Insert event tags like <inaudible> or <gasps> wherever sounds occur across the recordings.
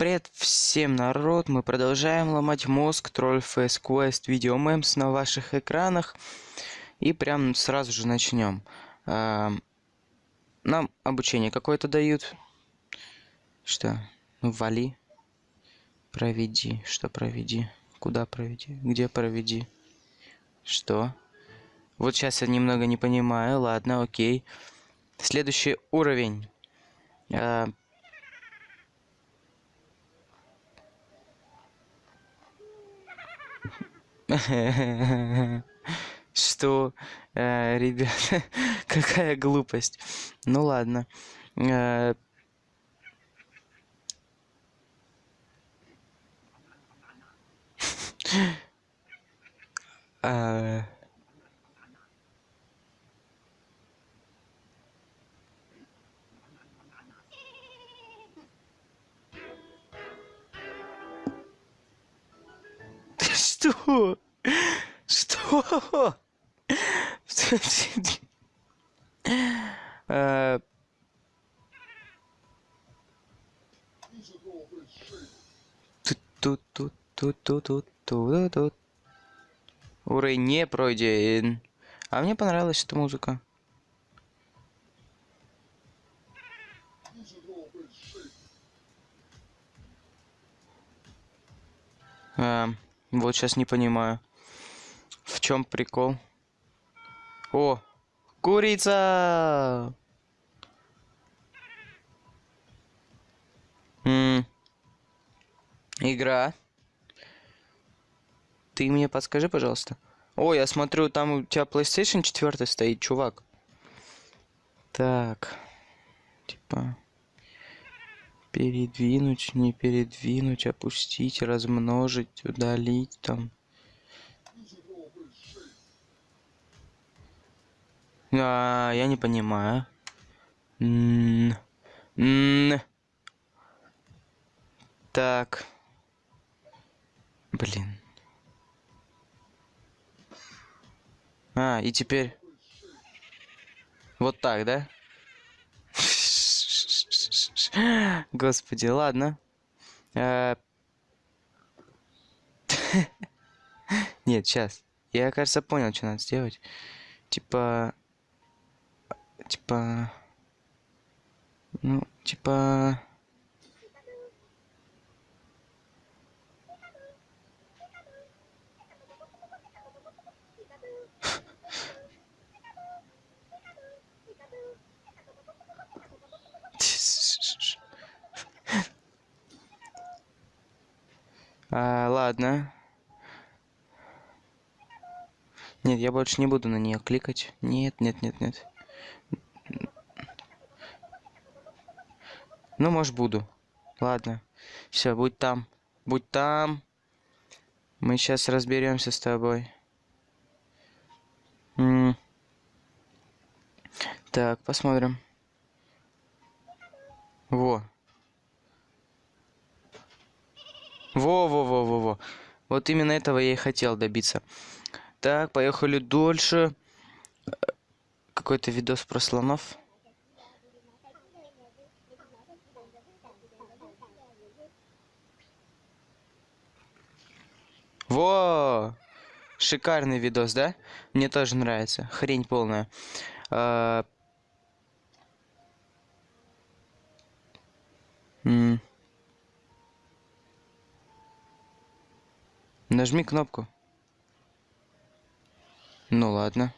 Привет всем, народ! Мы продолжаем ломать мозг Troll Face Quest Video Memes на ваших экранах. И прям сразу же начнем. А, нам обучение какое-то дают. Что? Ну, вали. Проведи. Что проведи? Куда проведи? Где проведи? Что? Вот сейчас я немного не понимаю. Ладно, окей. Следующий уровень. <laughs> Что, э, ребята, <laughs> какая глупость. Ну ладно. Э, <laughs> а, Что? Что? Э, Тут, тут, тут, тут, тут, тут, тут. Уровень не пройден. А мне понравилась эта музыка. А, вот сейчас не понимаю. В чем прикол? О, курица! М Игра. Ты мне подскажи, пожалуйста. О, я смотрю, там у тебя PlayStation 4 стоит, чувак. Так. Типа... Передвинуть, не передвинуть, опустить, размножить, удалить там. А, я не понимаю. Н -н так. Блин. А, и теперь... Вот так, да? <gasps> Господи, ладно. Э, <laughs> нет, сейчас. Я, кажется, понял, что надо сделать. Типа... Типа... Ну, типа... А, ладно. Нет, я больше не буду на нее кликать. Нет, нет, нет, нет. Ну, может, буду. Ладно. Все, будь там. Будь там. Мы сейчас разберемся с тобой. М. Так, посмотрим. Во. Во-во-во-во-во. Вот именно этого я и хотел добиться. Так, поехали дольше. Какой-то видос про слонов. Во! Шикарный видос, да? Мне тоже нравится. Хрень полная. А... М Нажми кнопку. Ну ладно.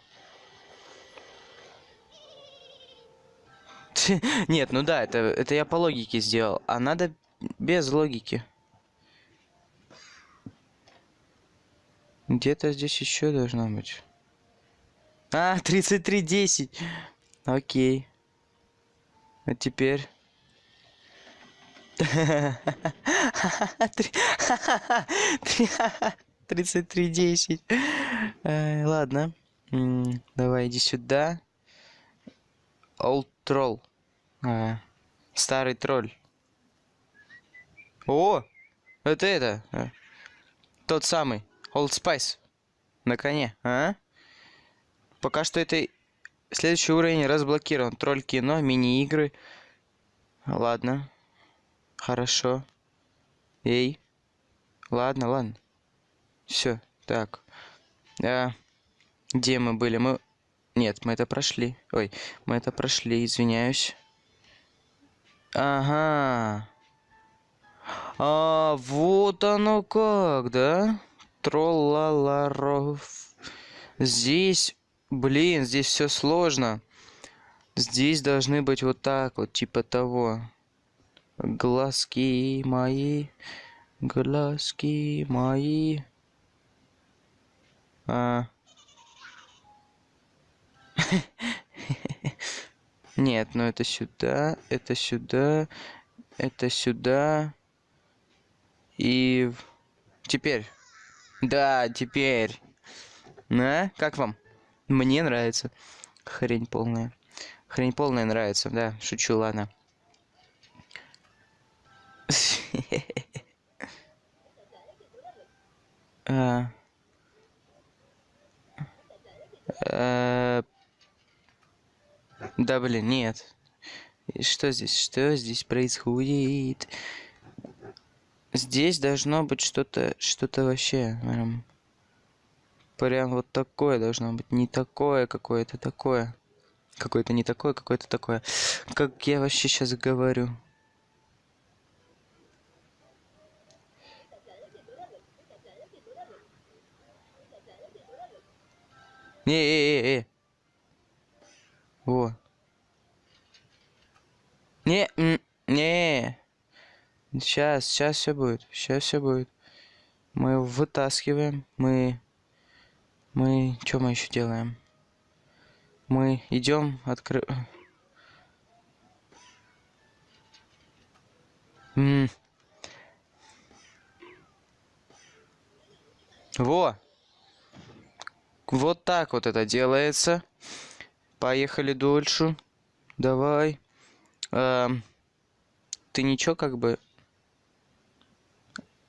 <laughs> Нет, ну да, это, это я по логике сделал. А надо без логики. Где-то здесь еще должно быть. А, 3310. Окей. А теперь... 33.10. Ладно. Давай, иди сюда. Old Troll. А, старый тролль. О! Это это. А, тот самый. Old Spice. На коне, а? Пока что это следующий уровень разблокирован. Тролль кино, мини-игры. Ладно. Хорошо. Эй. Ладно, ладно. Все, так. А, где мы были? Мы... Нет, мы это прошли. Ой, мы это прошли, извиняюсь. Ага. А, вот оно как, да? Троллаларов. Здесь, блин, здесь все сложно. Здесь должны быть вот так вот, типа того. Глазки мои, глазки мои. А... <laughs> Нет, ну это сюда, это сюда, это сюда. И теперь. Да, теперь. На, как вам? Мне нравится. Хрень полная. Хрень полная нравится, да, шучу, ладно. А... А... Да, блин, нет. Что здесь? Что здесь происходит? Здесь должно быть что-то, что-то вообще, прям, прям вот такое должно быть, не такое какое-то такое. Какое-то не такое, какое-то такое. Как я вообще сейчас говорю? Не, э, э, э. Во. Не, не. Сейчас, сейчас все будет. Сейчас все будет. Мы вытаскиваем. Мы... Мы... Что мы еще делаем? Мы идем, откры... М Во! Вот так вот это делается. Поехали дольше. Давай. Эм, ты ничего как бы...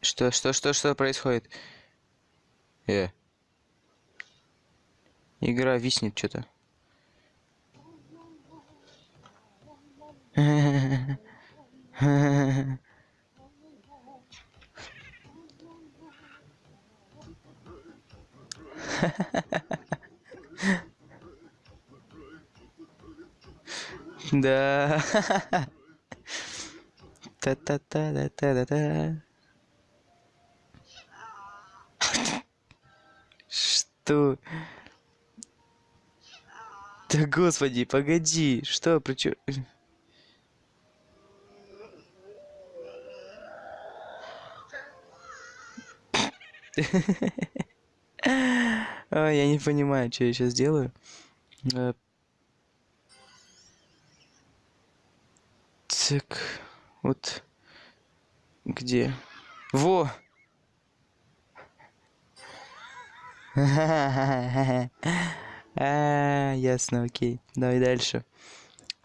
Что, что, что, что происходит? Э. Игра виснет что-то. <laughs> Да. Та-та-та-та-та-та. Что? Да господи, погоди, что, причем... <laughs> я не понимаю, что я сейчас делаю. Э, так, вот где? Во! <laughs> А, ясно, окей. Давай дальше.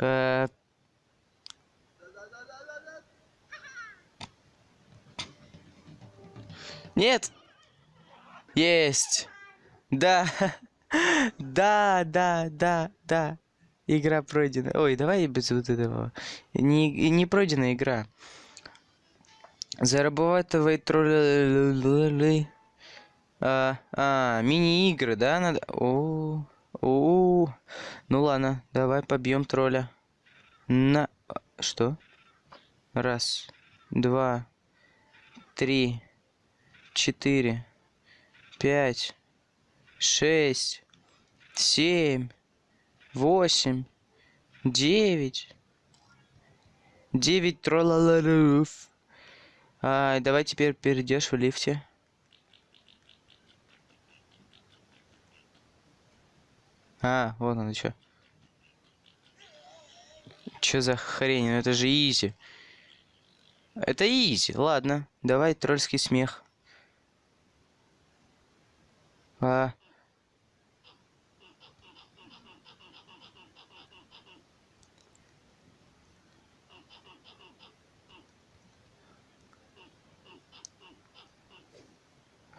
Э, нет! Есть! Да! Да, да, да, да. Игра пройдена. Ой, давай без вот этого. Не, не пройдена игра. Зарабатывай тролли. А, а мини-игры, да, надо? О, о, ну ладно, давай побьем тролля. На, что? Раз, два, три, четыре, пять, шесть, семь, восемь, девять, девять троллаларов. А, давай теперь перейдешь в лифте. А, вот он что. Чё за хрень? Ну это же изи. Это изи. Ладно, давай тролльский смех. А.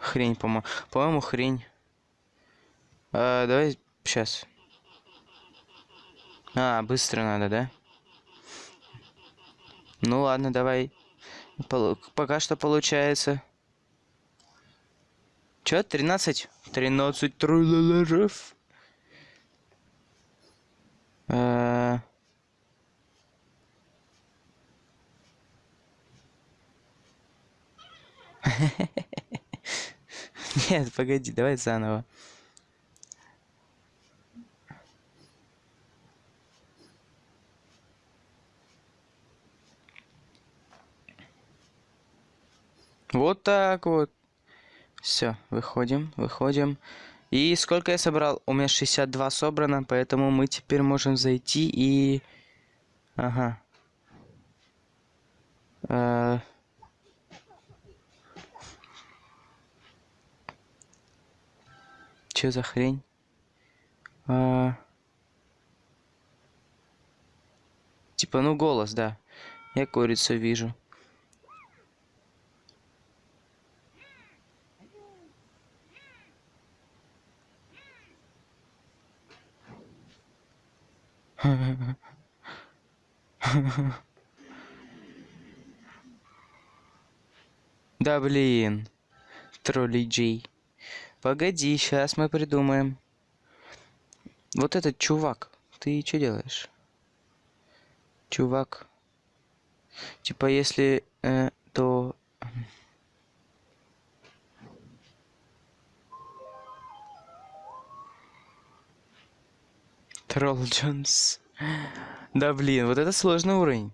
Хрень, по-моему. По-моему, хрень. А, давай сейчас. А, быстро надо, да? Ну ладно, давай. Полу- Пока что получается. Чё, 13? 13 труллеров. Э, <laughs> Нет, погоди, давай заново. Вот так вот. Все, выходим, выходим. И сколько я собрал? У меня 62 собрано, поэтому мы теперь можем зайти и... Ага. Э, Чё за хрень? А, Типа, ну голос, да. Я курицу вижу. <laughs> Да блин. Тролли Джей. Погоди, сейчас мы придумаем. Вот этот чувак. Ты что делаешь? Чувак. Типа, если... э, то... Тролл Джонс. Да блин, вот это сложный уровень.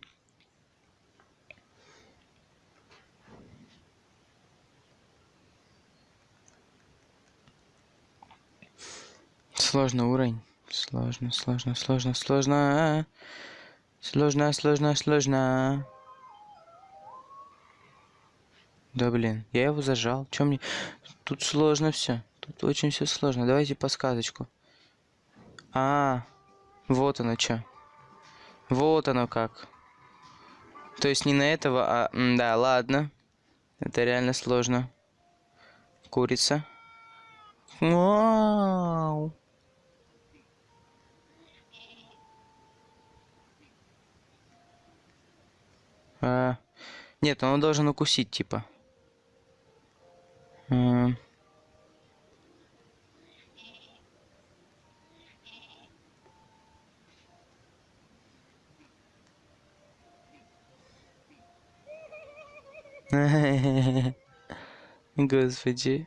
Сложный уровень. Сложно, сложно, сложно, сложно. Сложно, сложно, сложно. Да блин, я его зажал. Чем мне... Тут сложно все. Тут очень все сложно. Давайте подсказочку. А, вот оно что. Вот оно как. То есть не на этого, а... Да, ладно. Это реально сложно. Курица. Вау. А, Нет, он должен укусить, типа. М. <laughs> Господи.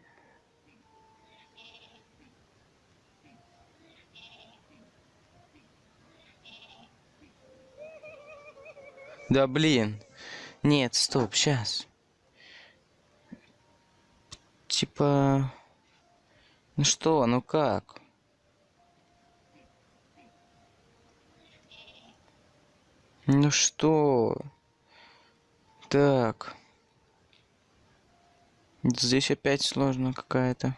Да блин. Нет, стоп, сейчас. Типа... Ну что, ну как? Ну что? Так. Здесь опять сложно какая-то.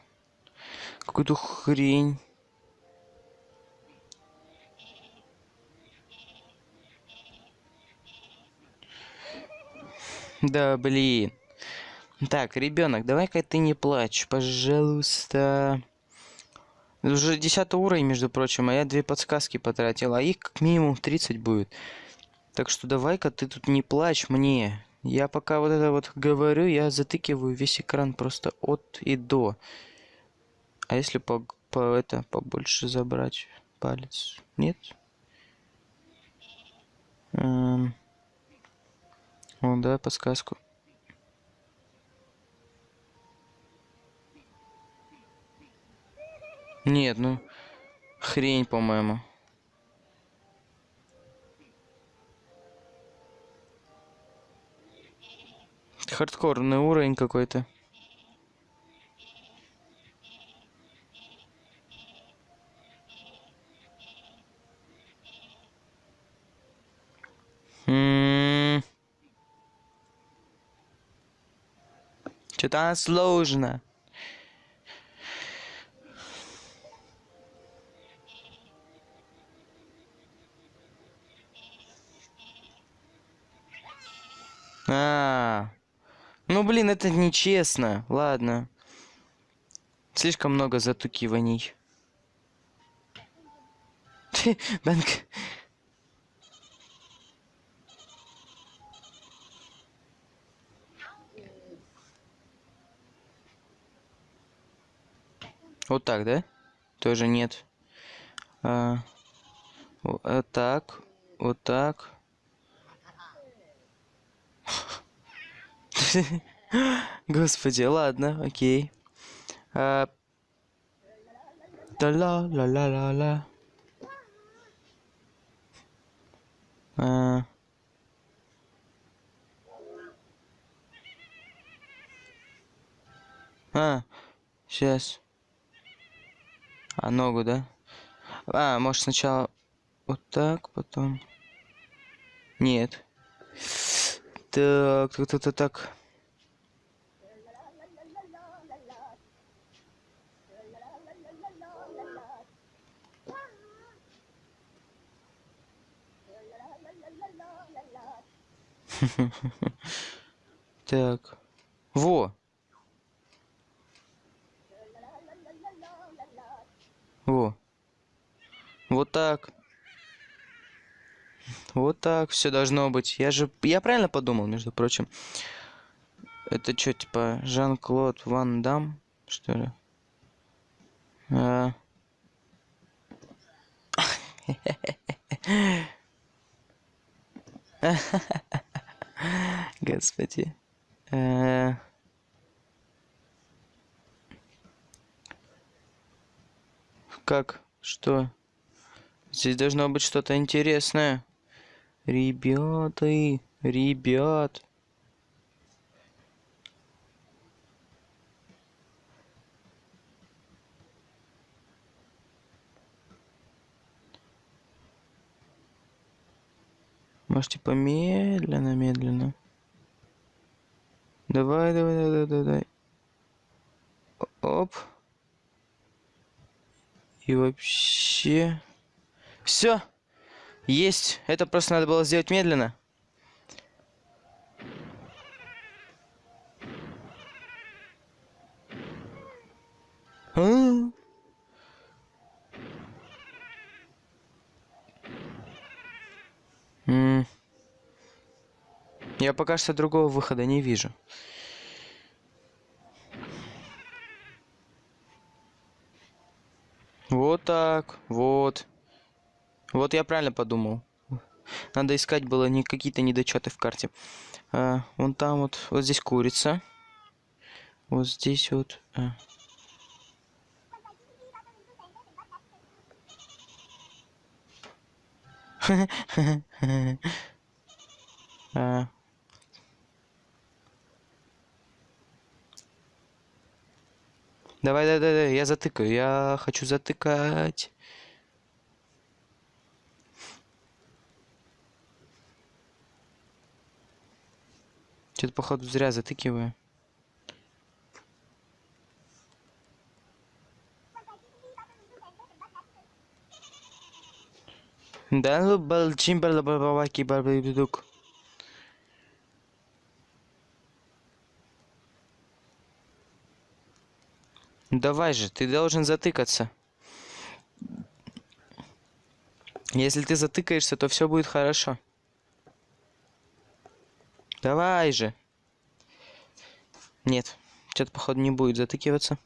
Какую-то хрень. Да, блин. Так, ребенок, давай-ка ты не плачь, пожалуйста. Уже 10 уровень, между прочим, а я две подсказки потратил, а их как минимум 30 будет. Так что давай-ка ты тут не плачь мне. Я пока вот это вот говорю, я затыкиваю весь экран просто от и до. А если по, по это побольше забрать палец? Нет? Эм. О, давай подсказку. Нет, ну хрень, по-моему. Хардкорный уровень какой-то. Что-то сложно. А, ну блин, это нечестно. Ладно. Слишком много затукиваний. <laughs> Банк. Вот так, да? Тоже нет. А, вот э, так. Вот так. <laughs> Господи, ладно, окей. А... Да-ла-ла-ла-ла-ла. А... А, сейчас. А, ногу, да? А, может сначала вот так, потом... Нет. Так, так, так, так. Так. <laughs> Во! Во. Вот так. Вот так все должно быть. Я же... Я правильно подумал, между прочим. Это что, типа, Жан-Клод Ван Дам, что ли? А... <laughs> Господи. Э, как? Что? Здесь должно быть что-то интересное. Ребята, ребят. Может, типа медленно, медленно. Давай, давай, давай, давай, давай. Оп. И вообще... Все. Есть. Это просто надо было сделать медленно. А. Я пока что другого выхода не вижу. Так, вот. Вот я правильно подумал. Надо искать было не какие-то недочеты в карте. А, вон там вот, вот здесь курица. Вот здесь вот. А. <laughs> а. Давай, давай, давай, я затыкаю. Я хочу затыкать. Что-то, походу, зря затыкиваю. Да, ну, балчимбал, бабаки, Давай же, ты должен затыкаться. Если ты затыкаешься, то все будет хорошо. Давай же. Нет, что-то, походу, не будет затыкиваться.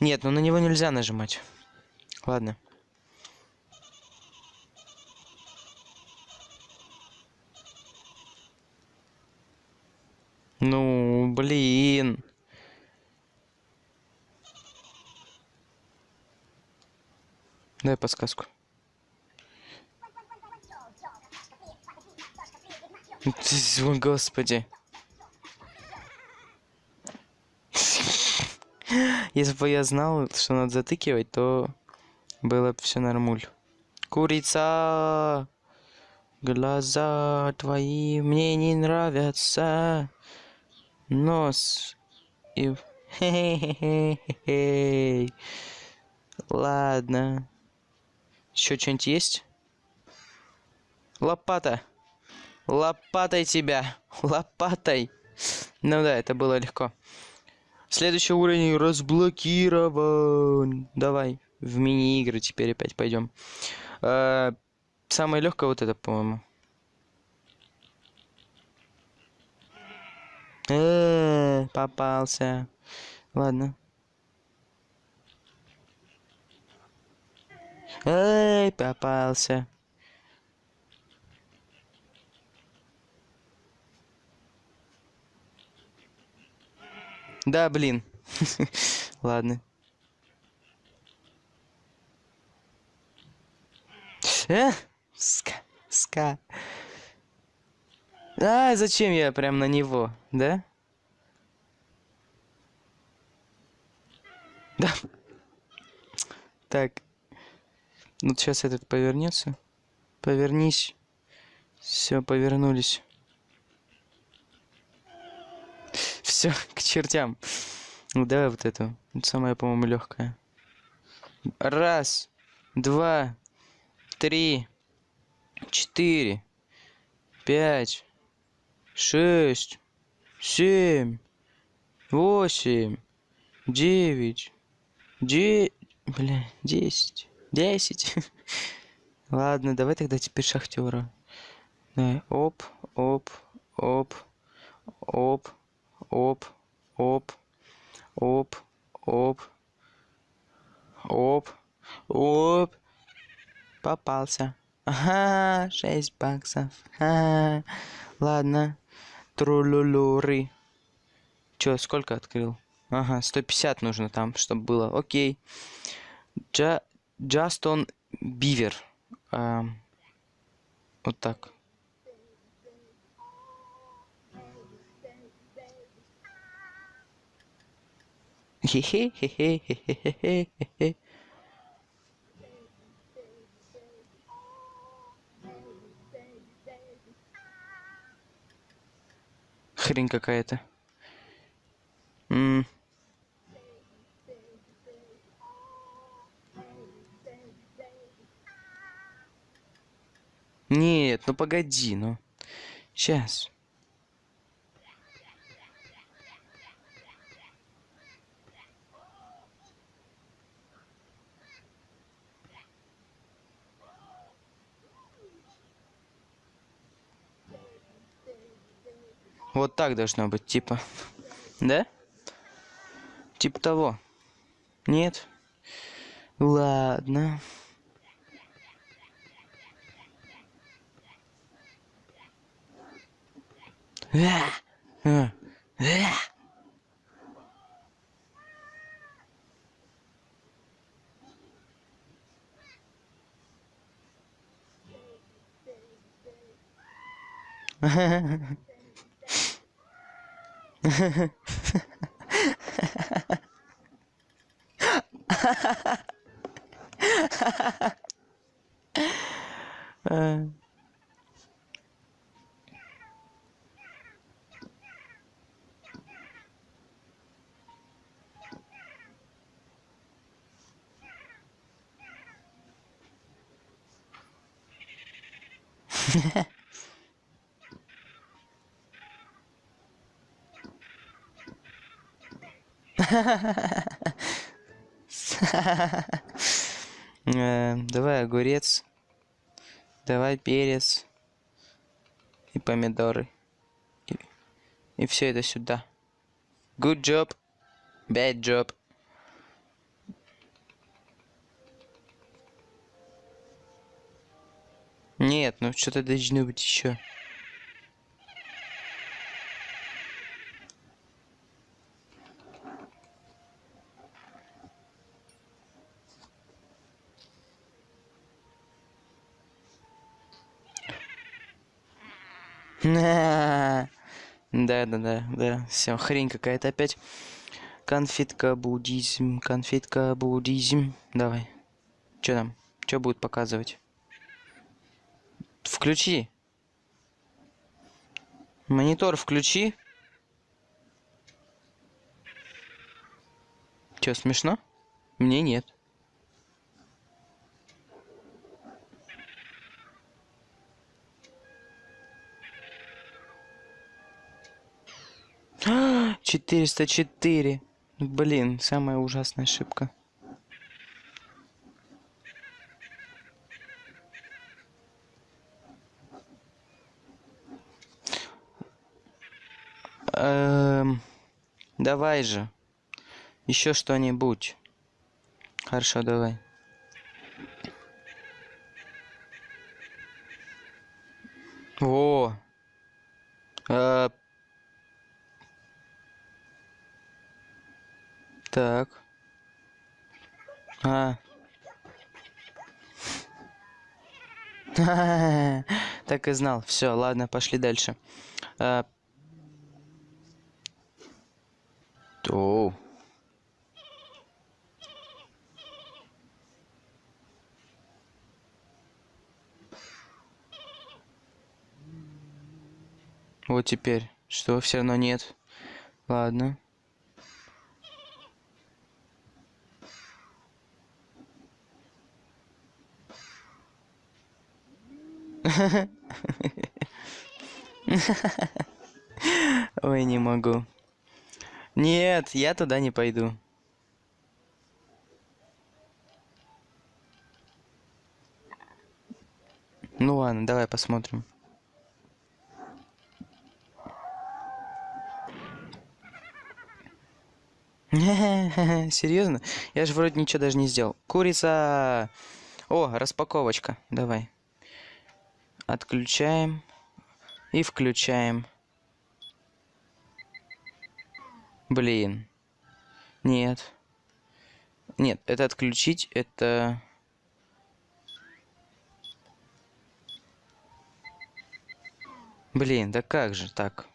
Нет, ну на него нельзя нажимать. Ладно. Ну, блин. Дай подсказку. О, господи. Если бы я знал, что надо затыкивать, то было бы все нормуль. Курица! Глаза твои мне не нравятся нос и... Ладно. Еще что-нибудь есть? Лопата. Лопатой тебя. Лопатой. Ну да, это было легко. Следующий уровень разблокирован. Давай. В мини-игры теперь опять пойдем. Э, самое легкое вот это, по-моему. Э, попался. Ладно. Эй, попался. Да, блин. <laughs> Ладно. Э? Ска. Ска. А, зачем я прям на него, да? Да. Так. Вот сейчас этот повернется. Повернись. Все, повернулись. Все, к чертям. Ну давай вот эту. Самая, по-моему, легкая. Раз, два, три, четыре, пять, шесть, семь, восемь, девять, де... Бля, десять, десять. <laughs> Ладно, давай тогда теперь шахтера. Оп, оп, оп, оп, оп, оп, оп, оп, оп, оп. Попался. Ага, 6 баксов. Ага. Ладно. Трулулуры. Чё, сколько открыл? Ага, 150 нужно там, чтобы было. Окей. Джа... Джастон Бивер. Эм, вот так. Хе-хе-хе-хе-хе-хе-хе-хе. Хрень какая-то. Нет, ну погоди, ну. Сейчас. Вот так должно быть, типа. Да? Типа того. Нет? Ладно. А, а, а. uh. Yeah. <laughs> <laughs> Давай огурец. Давай перец. И помидоры. И, и все это сюда. Good job. Bad job. Нет, ну что-то должно быть еще. Да, да, да, да. Все, хрень какая-то опять. Конфетка буддизм, конфетка буддизм. Давай. Что там? Что будет показывать? Включи. Монитор включи. Че, смешно? Мне нет. Четыреста четыре. Блин, самая ужасная ошибка. Эм, давай же. Еще что-нибудь. Хорошо, давай. Во. Э, так. А. <laughs> Так и знал. Все, ладно, пошли дальше. А... Оу. Вот теперь. Что, все равно нет. Ладно. <laughs> Ой, не могу. Нет, я туда не пойду. Ну ладно, давай посмотрим. <laughs> Серьезно? Я же вроде ничего даже не сделал. Курица! О, распаковочка. Давай. Отключаем. И включаем. Блин. Нет. Нет, это отключить, это... Блин, да как же так?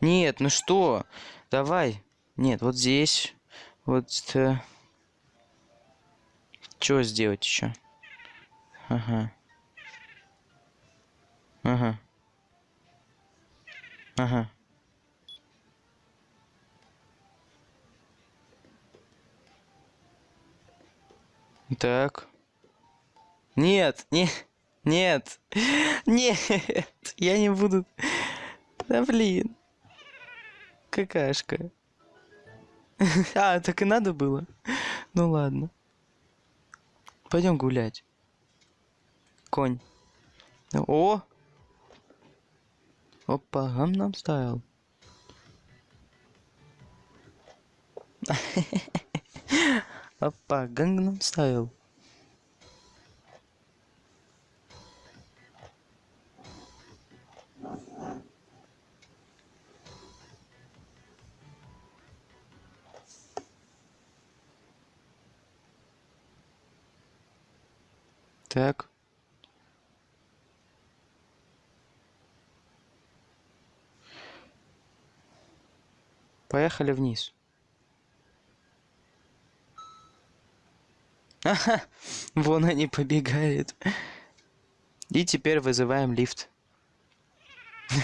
Нет, ну что? Давай. Нет, вот здесь. Вот... Э... Что сделать еще? Ага. Ага. Ага. Так. Нет, не, нет, <laughs> нет, я не буду. Да блин. Какашка. <laughs> А, так и надо было. Ну ладно. Пойдем гулять. Конь. О! Опа, гамнам стайл. <laughs> Опа, гангнам стайл. Так. Поехали вниз. Ага, <laughs> вон они побегают. И теперь вызываем лифт. <laughs>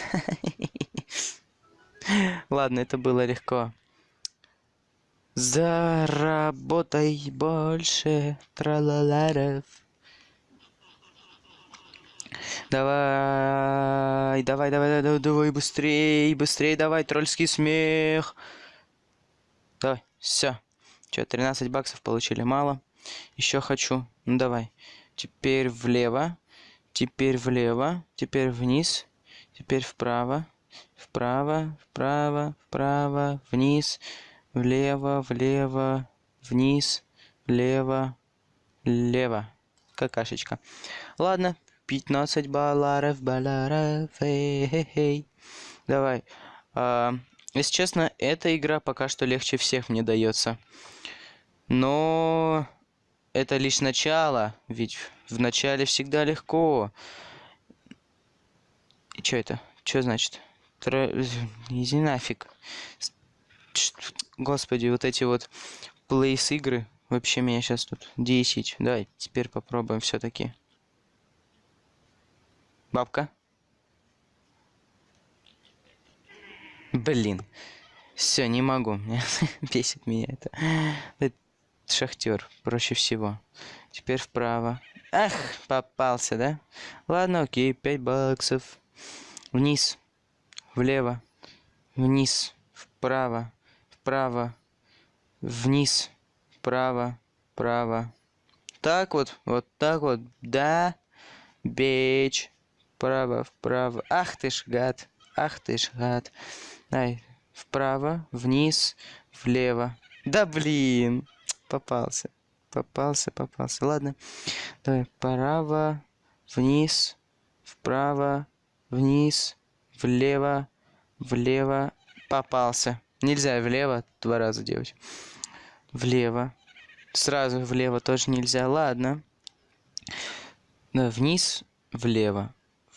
Ладно, это было легко. Заработай больше, тралаларов. Давай, давай, давай, давай, давай, быстрей, быстрей, давай, тролльский смех. Давай, все. Че, 13 баксов получили, мало. Еще хочу. Ну давай. Теперь влево, теперь влево, теперь вниз, теперь вправо, вправо, вправо, вправо, вниз, влево, влево, вниз, влево, лево. Какашечка. Ладно, 15 баларов, баларов, эй, Давай. А, если честно, эта игра пока что легче всех мне дается. Но это лишь начало, ведь в начале всегда легко. И что это? Что значит? Тро... Иди нафиг. Господи, вот эти вот плейс игры вообще меня сейчас тут 10. Давай, теперь попробуем все-таки. Бабка. Блин. Все, не могу. <laughs> Бесит меня это. шахтер. Проще всего. Теперь вправо. Ах, попался, да? Ладно, окей, 5 баксов. Вниз. Влево. Вниз. Вправо. Вправо. Вниз. Вправо. Вправо. Так вот. Вот так вот. Да. Бечь. Вправо, вправо. Ах ты ж гад. Ах ты ж гад. Ай, вправо, вниз, влево. Да блин, попался. Попался, попался. Ладно. Давай, вправо, вниз, вправо, вниз, влево, влево. Попался. Нельзя влево два раза делать. Влево. Сразу влево тоже нельзя. Ладно. Вниз, влево,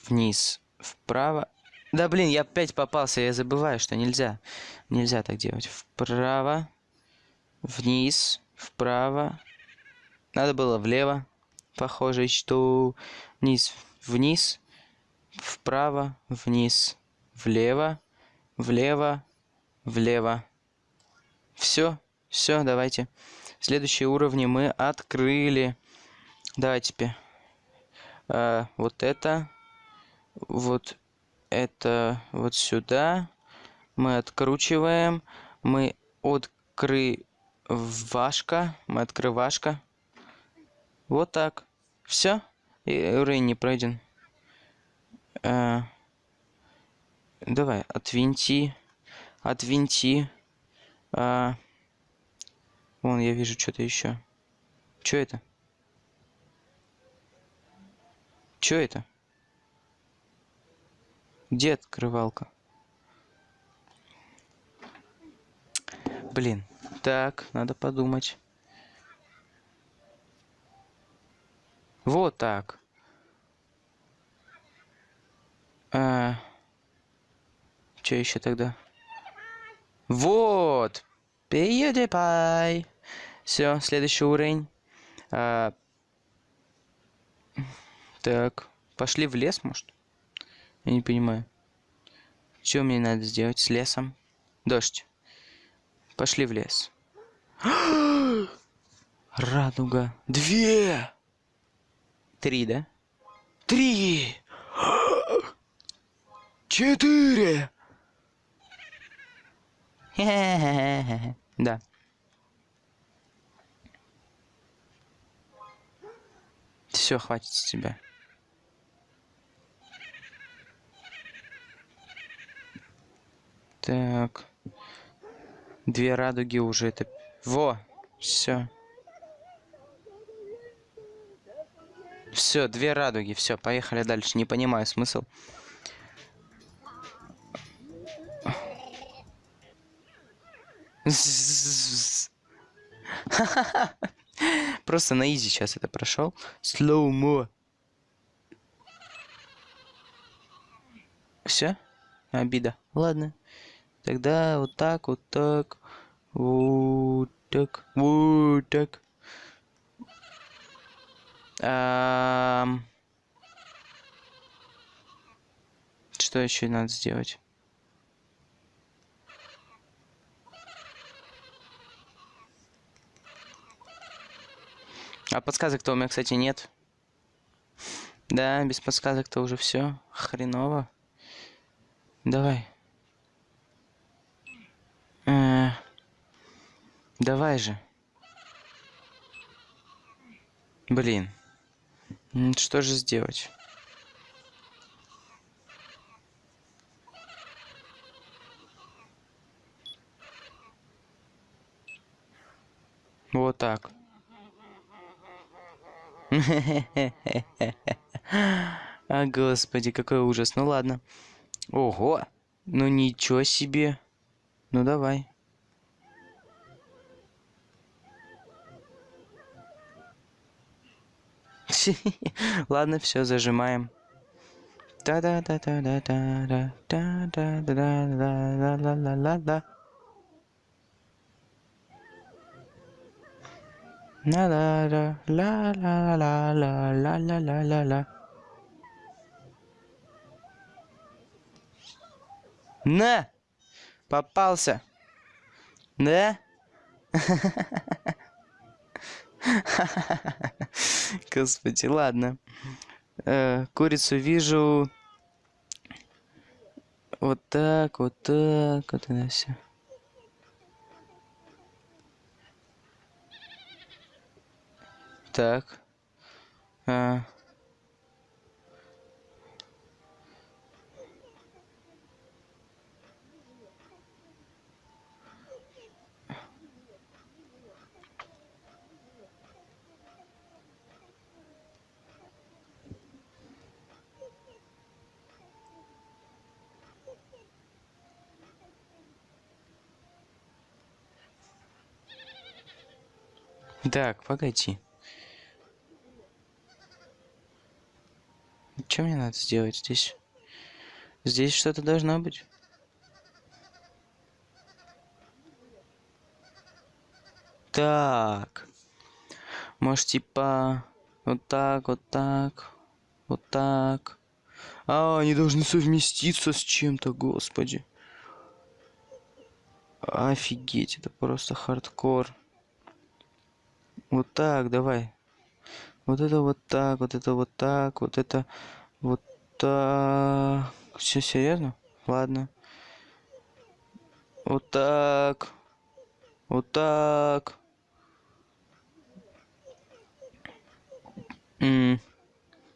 вниз, вправо. Да блин, я опять попался, я забываю, что нельзя. Нельзя так делать. Вправо, вниз, вправо. Надо было влево. Похоже, что вниз, вниз, вправо, вниз, влево, влево, влево. Все, все, давайте. Следующие уровни мы открыли. Давайте теперь. А, вот это. Вот это вот сюда. Мы откручиваем. Мы открывашка. Мы открывашка. Вот так. Все. И уровень не пройден. А, давай, отвинти. Отвинти. А, вон, я вижу что-то еще. Что это? Что это? Где открывалка? Блин. Так, надо подумать. Вот так. А... Что еще тогда? Вот! PewDiePie! Все, следующий уровень. А... Так, пошли в лес, может? Я не понимаю. Что мне надо сделать с лесом? Дождь. Пошли в лес. <gasps> Радуга. Две! Три, да? Три! Четыре! <laughs> Да. Все, хватит с тебя. Так. Две радуги уже это... Во! Все. Все, две радуги. Все, поехали дальше. Не понимаю смысл. <laughs> Просто на изи сейчас это прошел. Слоумо. Все? Обида. Ладно. Тогда вот так, вот так, вот так, вот так. А... Что еще надо сделать? А подсказок-то у меня, кстати, нет. Да, без подсказок-то уже все. Хреново. Давай. Э, давай же. Блин. Что же сделать? Вот так. <laughs> А, господи, какой ужас. Ну ладно. Ого. Ну ничего себе. Ну давай. <laughs> Ладно, все, зажимаем. да да да да да да да да да да да да да да да La la la la la la la la la la la la На! Попался. Да? <laughs> Господи, ладно. Э, курицу вижу. Вот так, вот так, вот это все. Так. А. Так, погоди. Что мне надо сделать здесь? Здесь что-то должно быть. Так. Может, типа... Вот так, вот так. Вот так. А, они должны совместиться с чем-то, господи. Офигеть, это просто хардкор. Вот так, давай. Вот это вот так, вот это вот так, вот это вот так. Все серьезно? Ладно. Вот так. Вот так. М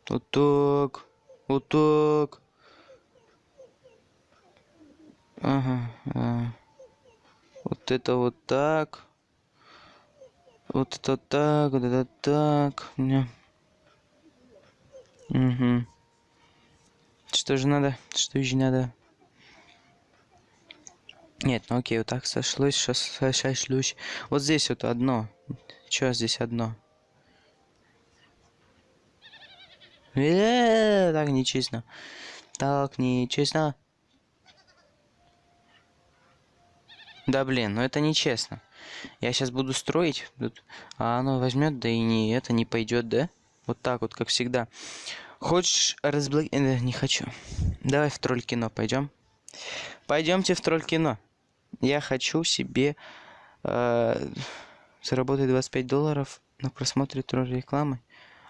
вот так. Вот так. Ага. А. Вот это вот так. Вот это так, вот это так. Мне. Угу. Что же надо? Что же надо? Нет, ну окей, вот так сошлось, сошлюсь. Вот здесь вот одно. Чё здесь одно? -э так нечестно. Так нечестно. Да блин, ну это нечестно. Я сейчас буду строить, а оно возьмет, да и не это не пойдет, да? Вот так вот, как всегда. Хочешь разблок... Э, не хочу. Давай в тролль кино пойдем. Пойдемте в тролль кино. Я хочу себе э, заработать 25 долларов на просмотре тролль рекламы.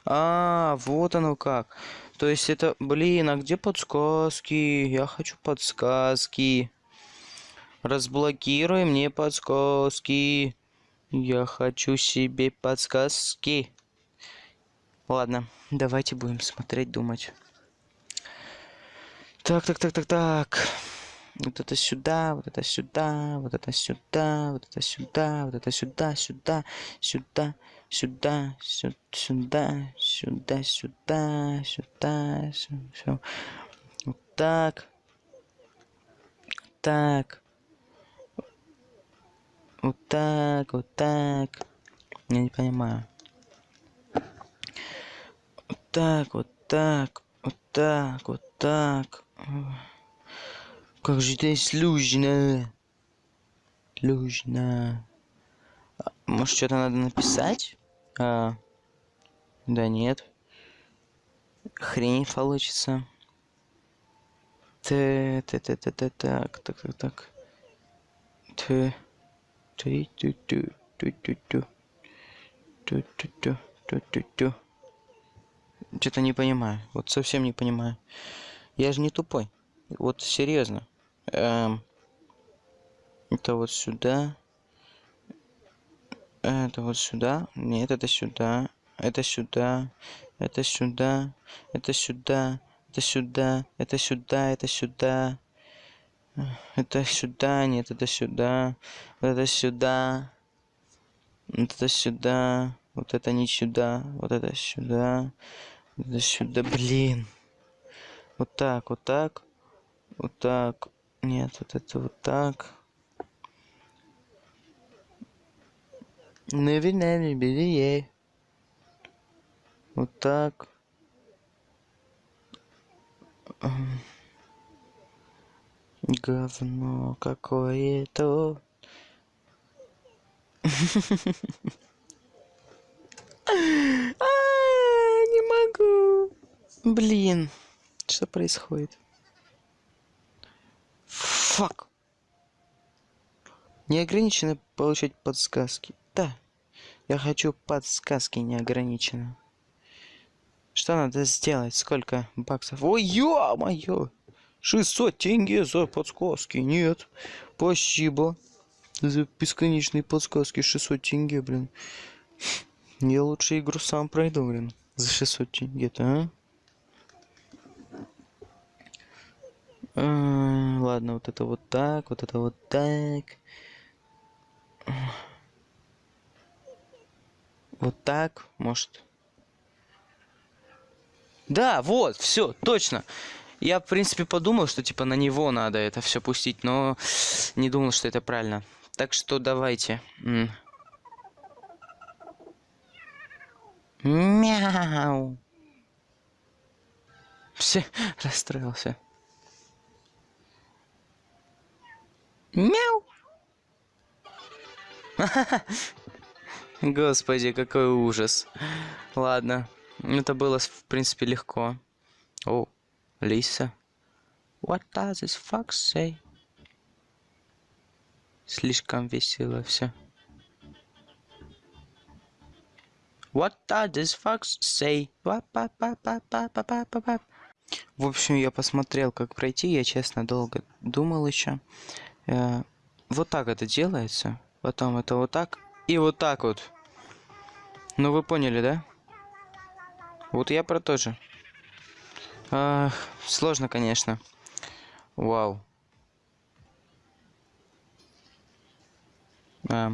А, вот оно как. То есть это, блин, а где подсказки? Я хочу подсказки. Разблокируй мне подсказки. Я хочу себе подсказки. Ладно, давайте будем смотреть, думать. Так, так, так, так, так. Вот это сюда, вот это сюда, вот это сюда, вот это сюда, вот это сюда, сюда, сюда, сюда, сюда, сюда, сюда, сюда, сюда. Вот так. Так. Вот так, вот так. Я не понимаю. Вот так, вот так, вот так, вот так. Как же это сложно. Сложно. А, может, что-то надо написать? А, да нет. Хрень получится. Т, т, т, т, т, так, так, так, так. Т. Что-то не понимаю. Вот совсем не понимаю. Я же не тупой. Вот серьезно. Эм, это вот сюда. Это вот сюда. Нет, это сюда. Это сюда. Это сюда. Это сюда. Это сюда. Это сюда. Это сюда. Это сюда, нет, это сюда. Вот это сюда. Вот это сюда. Вот это не сюда. Вот это сюда. Вот это сюда, блин. Вот так, вот так. Вот так. Нет, вот это вот так. Наверное, бери. Вот так. Говно какое-то. Не могу. Блин, что происходит? Фак. Неограниченно получать подсказки. Да, я хочу подсказки неограниченно. Что надо сделать? Сколько баксов? Ой, ё-моё! 600 тенге за подсказки. Нет. Спасибо. За бесконечные подсказки 600 тенге, блин. Я лучше игру сам пройду, блин. За 600 тенге-то, а? а? Ладно, вот это вот так, вот это вот так. Вот так, может. Да, вот, все, точно. Я, в принципе, подумал, что, типа, на него надо это все пустить, но не думал, что это правильно. Так что давайте. Мяу. Все, <laughs> расстроился. Мяу. <laughs> Господи, какой ужас. Ладно, это было, в принципе, легко. О, Лиса. What does this fox say? Слишком весело все. What does this fox say? В общем, я посмотрел, как пройти. Я, честно, долго думал еще. Э, вот так это делается. Потом это вот так. И вот так вот. Ну, вы поняли, да? Вот я про то же. А, сложно, конечно. Вау. А,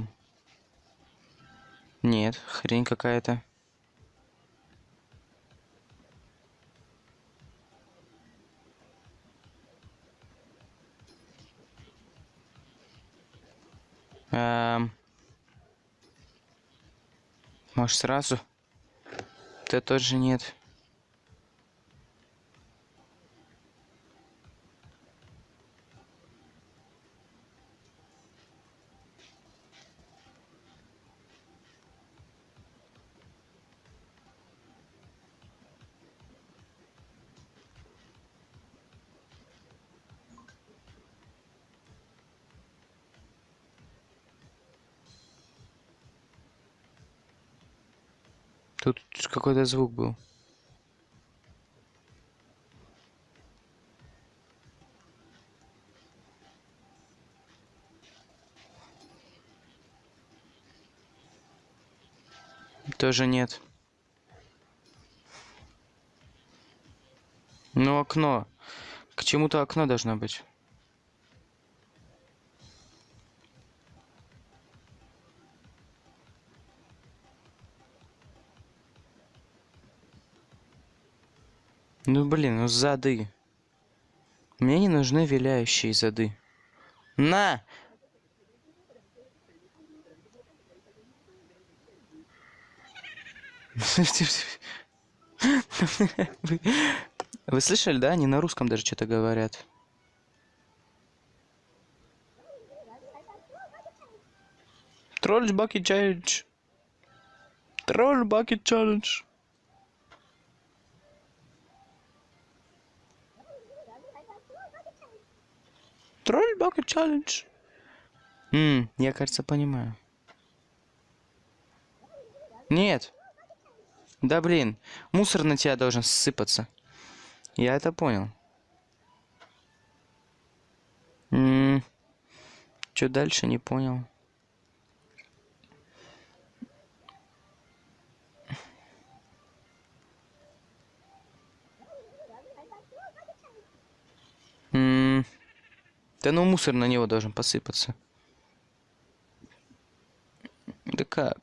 нет, хрень какая-то. Эм... Может сразу? Ты тоже нет. Тут какой-то звук был. Тоже нет. Ну, окно. К чему-то окно должно быть. Ну блин, ну зады. Мне не нужны виляющие зады. На! Вы, слышали, да? Они на русском даже что-то говорят. Тролль Баки Челлендж. Тролль Баки Челлендж. Тролль Баки Челлендж. Ммм, я, кажется, понимаю. Нет. Да блин, мусор на тебя должен сыпаться. Я это понял. Ммм. Что дальше, не понял. Да ну мусор на него должен посыпаться. Да как?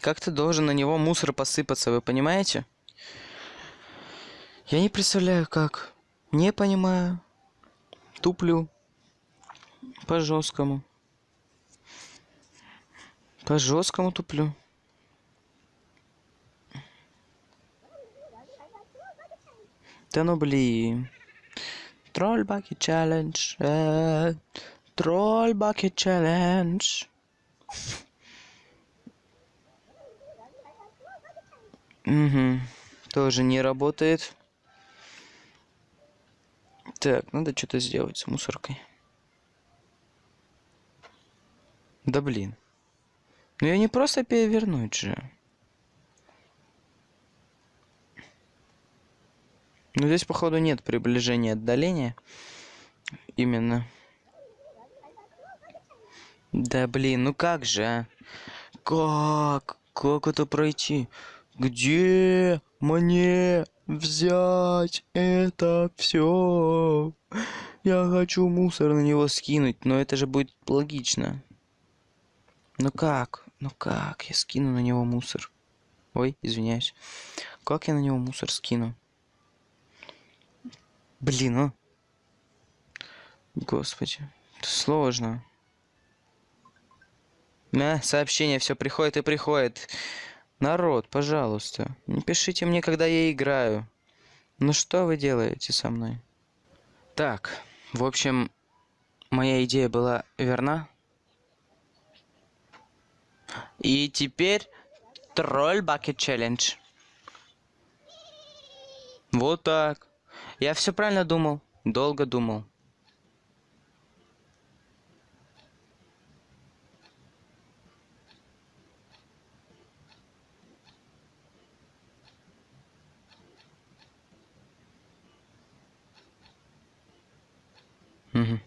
Как-то должен на него мусор посыпаться, вы понимаете? Я не представляю, как. Не понимаю. Туплю. По жесткому. По жесткому туплю. Да ну блин. Тролль баки челлендж. Тролль баки челлендж. Угу. Тоже не работает. Так, надо что-то сделать с мусоркой. Да блин. Ну я не просто перевернуть же. Ну здесь, походу, нет приближения отдаления. Именно. Да блин, ну как же, а? Как? Как это пройти? Где мне взять это все? Я хочу мусор на него скинуть, но это же будет логично. Ну как? Ну как я скину на него мусор? Ой, извиняюсь. Как я на него мусор скину? Блин, а? Господи, сложно. На, сообщение все приходит и приходит. Народ, пожалуйста, не пишите мне, когда я играю. Ну что вы делаете со мной? Так, в общем, моя идея была верна. И теперь тролль бакет челлендж. Вот так. Я все правильно думал. Долго думал. Мгм.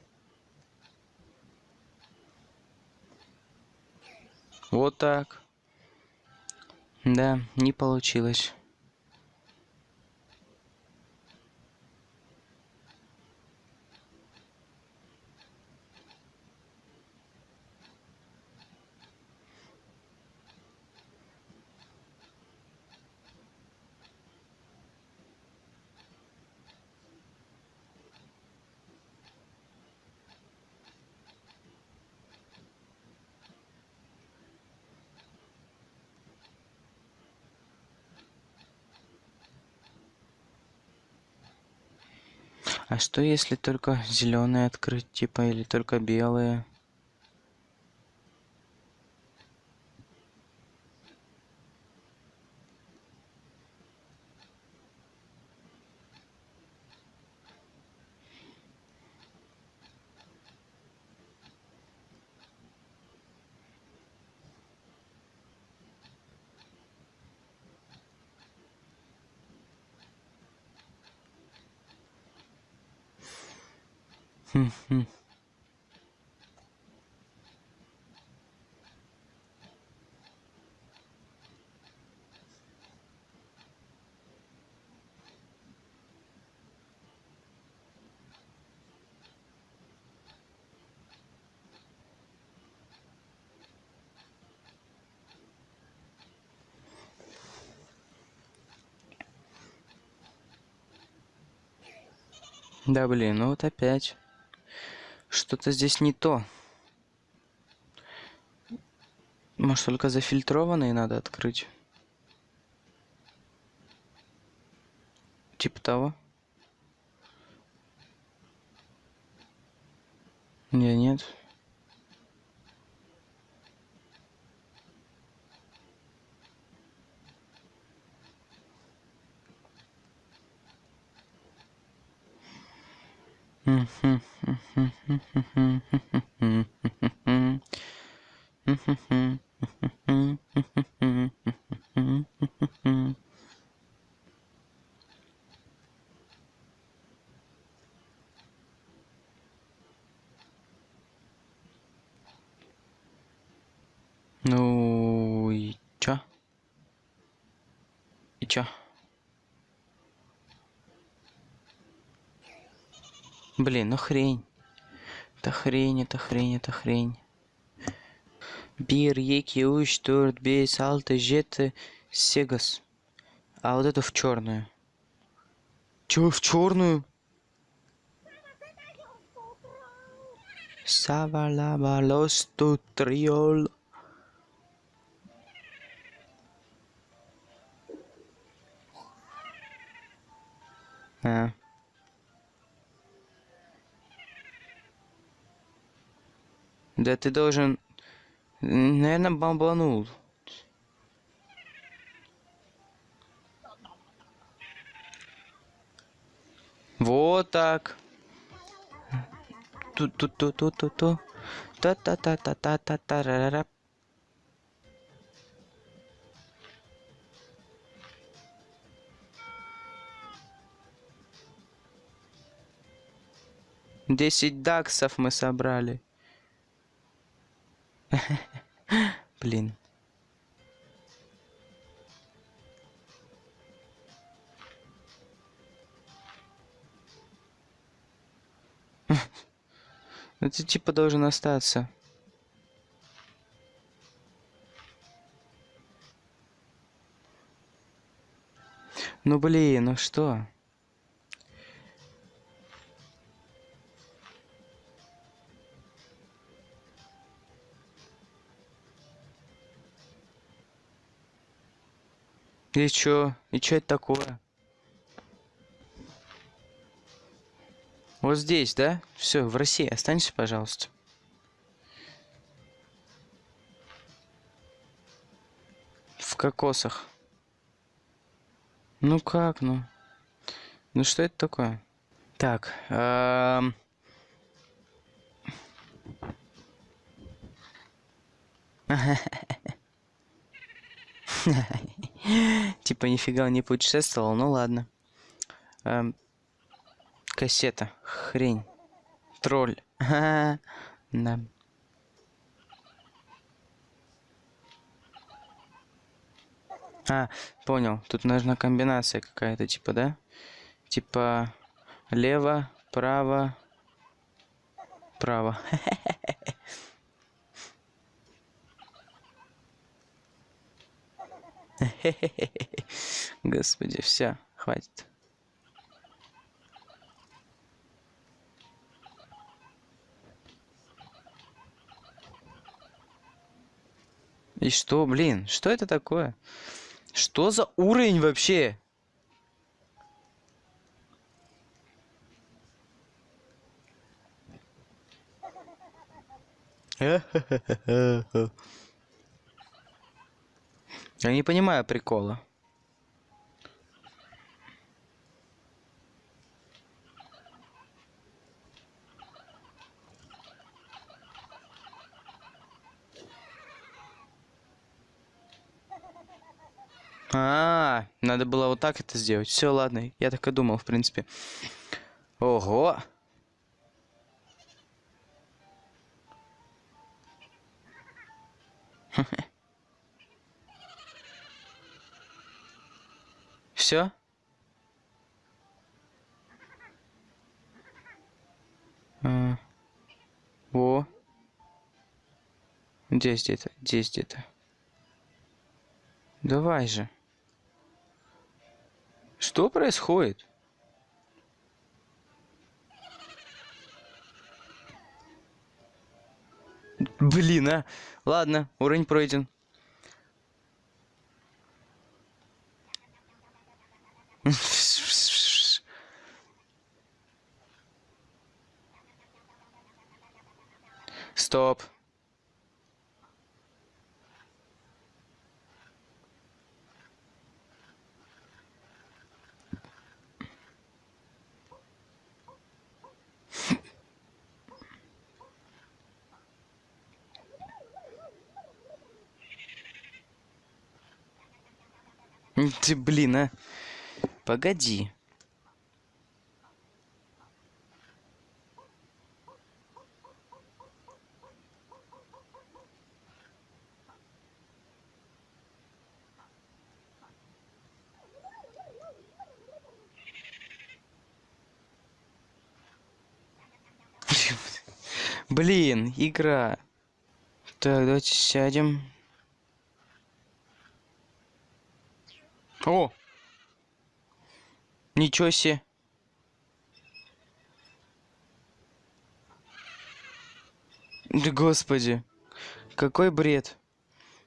Вот так. Да, не получилось. А что если только зеленые открыть, типа, или только белые? Да блин, ну вот опять. Что-то здесь не то. Может, только зафильтрованные надо открыть? Типа того? Не, нет. Ну и чё? И чё? Блин, ну хрень. Это хрень, это хрень, это хрень. Бир, еки, уж, торт, бейс, алты, жеты, сегас. А вот это в черную. Чё в черную? Савалаба лосту триол. А. Да ты должен... Наверное, бомбанул. Вот так. Ту-ту-ту-ту-ту-ту. Та-та-та-та-та-та-та-ра-ра. Десять даксов мы собрали. <laughs> Блин. <laughs> Ну ты типа должен остаться. Ну блин, ну что? И чё? И чё это такое? Вот здесь, да? Все, в России останься, пожалуйста. В кокосах. Ну как, ну? Ну что это такое? Так, эм... <laughs> <gasps> Типа нифига не путешествовал, ну ладно. Эм, кассета. Хрень. Тролль. <laughs> Да. А, понял. Тут нужна комбинация какая-то, типа, да? Типа лево, право, право. <laughs> <laughs> Господи, все, хватит. И что, блин, что это такое? Что за уровень вообще? <laughs> Я не понимаю прикола. А, -а, -а надо было вот так это сделать. Все, ладно, я так и думал, в принципе. Ого! <laughs> Все? А. О. Здесь где-то, здесь где-то. Давай же. Что происходит? Блин, а. Ладно, уровень пройден. Стоп. Ты, блин, а. Погоди. <laughs> Блин, игра. Так, давайте сядем. О! Ничего себе. Да господи. Какой бред.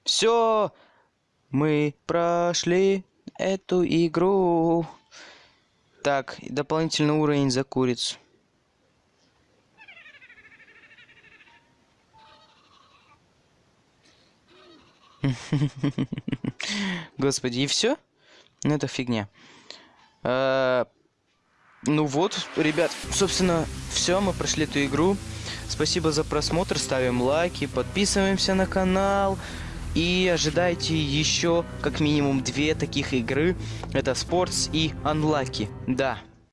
Все, мы прошли эту игру. Так, дополнительный уровень за курицу. <laughs> Господи, и все? Ну, это фигня. А, ну вот, ребят, собственно, все, мы прошли эту игру. Спасибо за просмотр, ставим лайки, подписываемся на канал. И ожидайте еще как минимум две таких игры. Это Sports и Unlucky. Да,